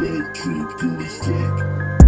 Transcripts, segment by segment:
light trip to the dick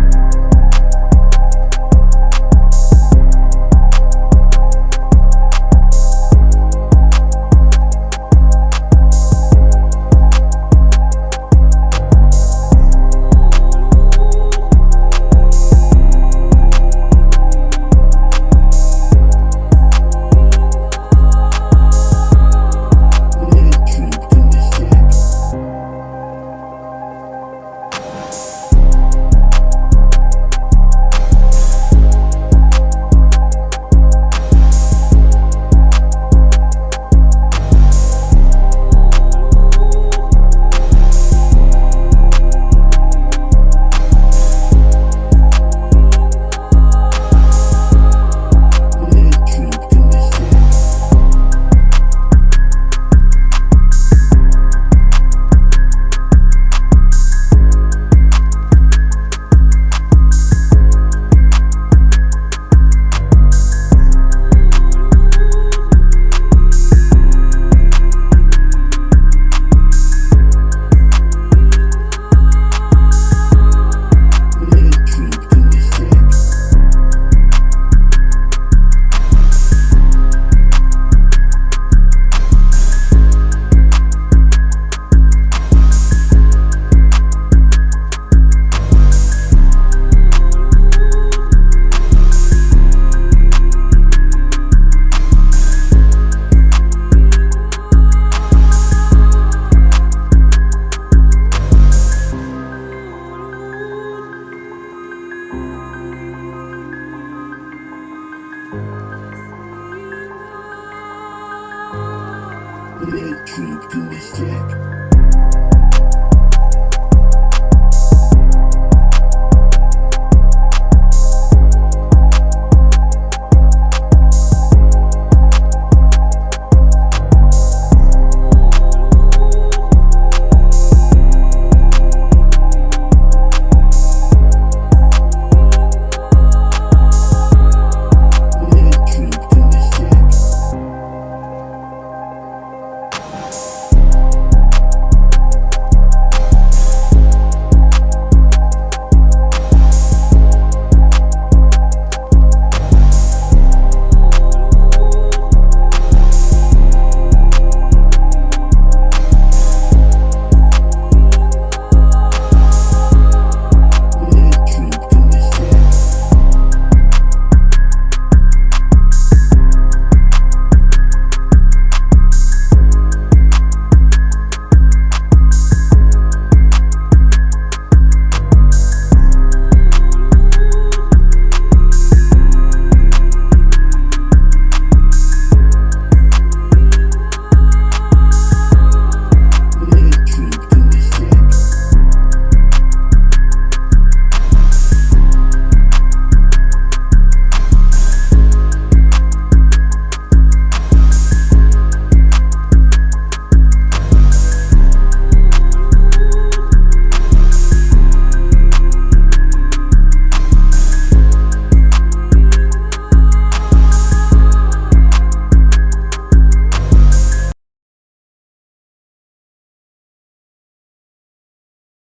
electric to the.